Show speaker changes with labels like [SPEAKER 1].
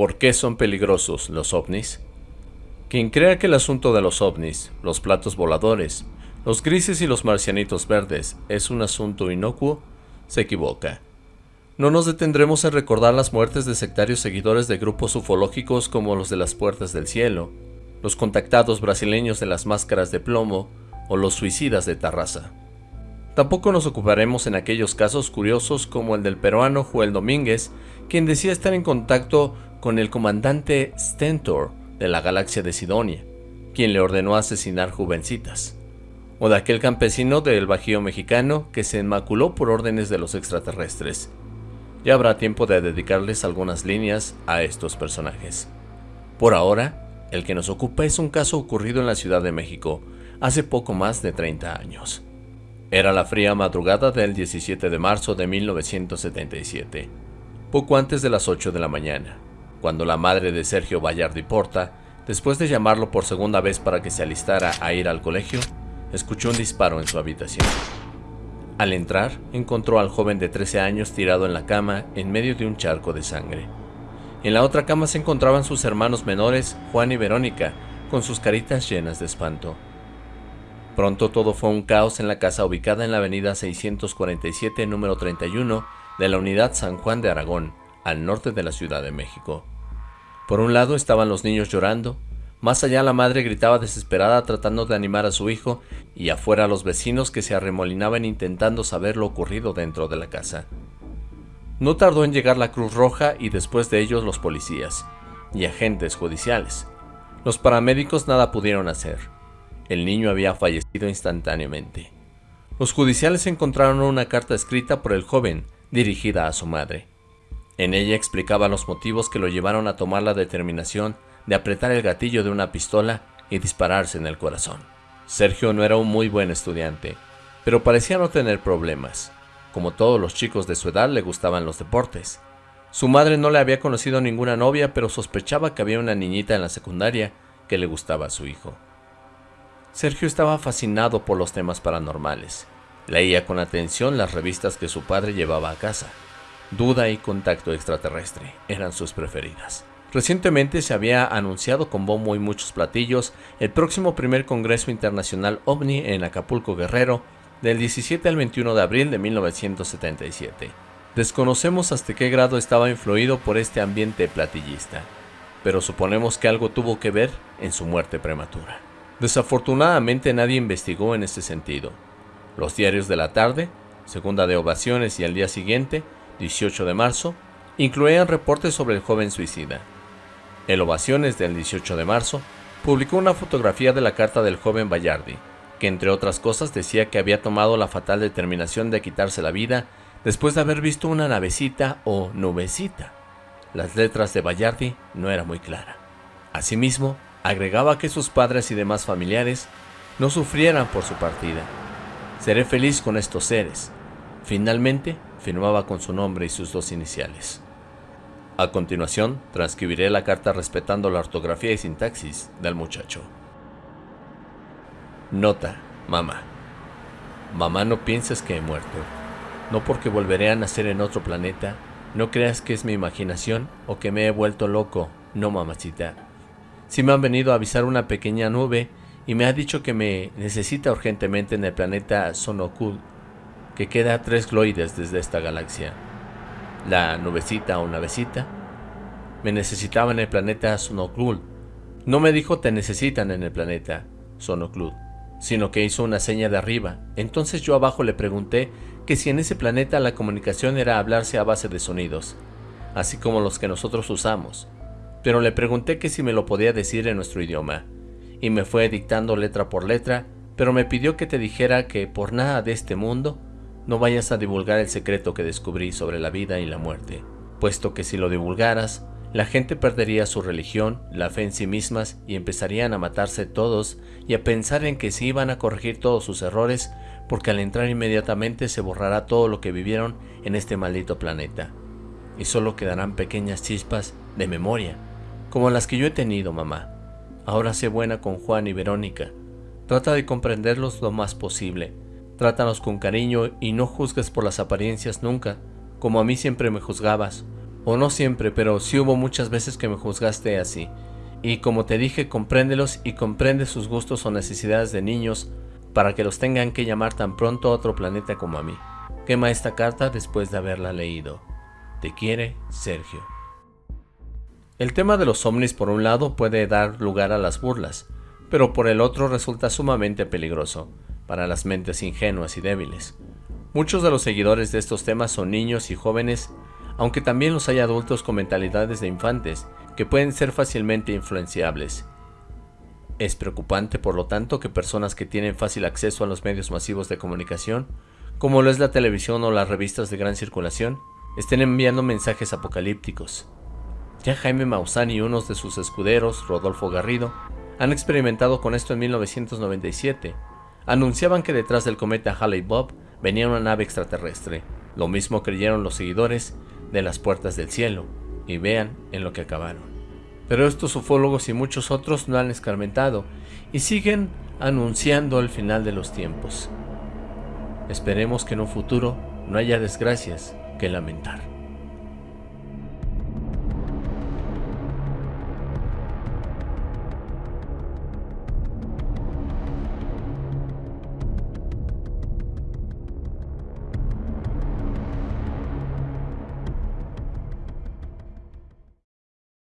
[SPEAKER 1] ¿Por qué son peligrosos los ovnis? Quien crea que el asunto de los ovnis, los platos voladores, los grises y los marcianitos verdes es un asunto inocuo, se equivoca. No nos detendremos en recordar las muertes de sectarios seguidores de grupos ufológicos como los de las Puertas del Cielo, los contactados brasileños de las máscaras de plomo o los suicidas de Tarraza. Tampoco nos ocuparemos en aquellos casos curiosos como el del peruano Joel Domínguez, quien decía estar en contacto con el comandante Stentor de la galaxia de Sidonia, quien le ordenó asesinar jovencitas, o de aquel campesino del Bajío mexicano que se enmaculó por órdenes de los extraterrestres. Ya habrá tiempo de dedicarles algunas líneas a estos personajes. Por ahora, el que nos ocupa es un caso ocurrido en la Ciudad de México, hace poco más de 30 años. Era la fría madrugada del 17 de marzo de 1977, poco antes de las 8 de la mañana cuando la madre de Sergio Vallardi Porta, después de llamarlo por segunda vez para que se alistara a ir al colegio, escuchó un disparo en su habitación. Al entrar, encontró al joven de 13 años tirado en la cama en medio de un charco de sangre. En la otra cama se encontraban sus hermanos menores, Juan y Verónica, con sus caritas llenas de espanto. Pronto todo fue un caos en la casa ubicada en la avenida 647 número 31 de la unidad San Juan de Aragón, al norte de la Ciudad de México. Por un lado estaban los niños llorando, más allá la madre gritaba desesperada tratando de animar a su hijo y afuera los vecinos que se arremolinaban intentando saber lo ocurrido dentro de la casa. No tardó en llegar la Cruz Roja y después de ellos los policías y agentes judiciales. Los paramédicos nada pudieron hacer. El niño había fallecido instantáneamente. Los judiciales encontraron una carta escrita por el joven dirigida a su madre. En ella explicaba los motivos que lo llevaron a tomar la determinación de apretar el gatillo de una pistola y dispararse en el corazón. Sergio no era un muy buen estudiante, pero parecía no tener problemas. Como todos los chicos de su edad le gustaban los deportes. Su madre no le había conocido ninguna novia, pero sospechaba que había una niñita en la secundaria que le gustaba a su hijo. Sergio estaba fascinado por los temas paranormales. Leía con atención las revistas que su padre llevaba a casa. Duda y Contacto Extraterrestre eran sus preferidas. Recientemente se había anunciado con bombo y muchos platillos el próximo primer Congreso Internacional OVNI en Acapulco Guerrero del 17 al 21 de abril de 1977. Desconocemos hasta qué grado estaba influido por este ambiente platillista, pero suponemos que algo tuvo que ver en su muerte prematura. Desafortunadamente nadie investigó en este sentido. Los diarios de la tarde, segunda de ovaciones y al día siguiente, 18 de marzo, incluían reportes sobre el joven suicida. El Ovaciones del 18 de marzo publicó una fotografía de la carta del joven Bayardi, que entre otras cosas decía que había tomado la fatal determinación de quitarse la vida después de haber visto una navecita o nubecita. Las letras de Bayardi no eran muy claras. Asimismo, agregaba que sus padres y demás familiares no sufrieran por su partida. Seré feliz con estos seres. Finalmente, firmaba con su nombre y sus dos iniciales. A continuación, transcribiré la carta respetando la ortografía y sintaxis del muchacho. Nota, mamá. Mamá, no pienses que he muerto. No porque volveré a nacer en otro planeta, no creas que es mi imaginación o que me he vuelto loco, no mamacita. Si me han venido a avisar una pequeña nube y me ha dicho que me necesita urgentemente en el planeta Sonokul que queda tres gloides desde esta galaxia. La nubecita o navecita me necesitaba en el planeta Sonoclud. No me dijo te necesitan en el planeta Sonoclud, sino que hizo una seña de arriba. Entonces yo abajo le pregunté que si en ese planeta la comunicación era hablarse a base de sonidos, así como los que nosotros usamos. Pero le pregunté que si me lo podía decir en nuestro idioma, y me fue dictando letra por letra, pero me pidió que te dijera que por nada de este mundo no vayas a divulgar el secreto que descubrí sobre la vida y la muerte, puesto que si lo divulgaras, la gente perdería su religión, la fe en sí mismas y empezarían a matarse todos y a pensar en que se iban a corregir todos sus errores porque al entrar inmediatamente se borrará todo lo que vivieron en este maldito planeta. Y solo quedarán pequeñas chispas de memoria, como las que yo he tenido, mamá. Ahora sé buena con Juan y Verónica. Trata de comprenderlos lo más posible Trátanos con cariño y no juzgues por las apariencias nunca, como a mí siempre me juzgabas, O no siempre, pero sí hubo muchas veces que me juzgaste así. Y como te dije, compréndelos y comprende sus gustos o necesidades de niños para que los tengan que llamar tan pronto a otro planeta como a mí. Quema esta carta después de haberla leído. Te quiere, Sergio. El tema de los ovnis por un lado puede dar lugar a las burlas, pero por el otro resulta sumamente peligroso para las mentes ingenuas y débiles. Muchos de los seguidores de estos temas son niños y jóvenes, aunque también los hay adultos con mentalidades de infantes que pueden ser fácilmente influenciables. Es preocupante, por lo tanto, que personas que tienen fácil acceso a los medios masivos de comunicación, como lo es la televisión o las revistas de gran circulación, estén enviando mensajes apocalípticos. Ya Jaime Maussan y unos de sus escuderos, Rodolfo Garrido, han experimentado con esto en 1997. Anunciaban que detrás del cometa Halley-Bob venía una nave extraterrestre. Lo mismo creyeron los seguidores de las puertas del cielo, y vean en lo que acabaron. Pero estos ufólogos y muchos otros no han escarmentado y siguen anunciando el final de los tiempos. Esperemos que en un futuro no haya desgracias que lamentar.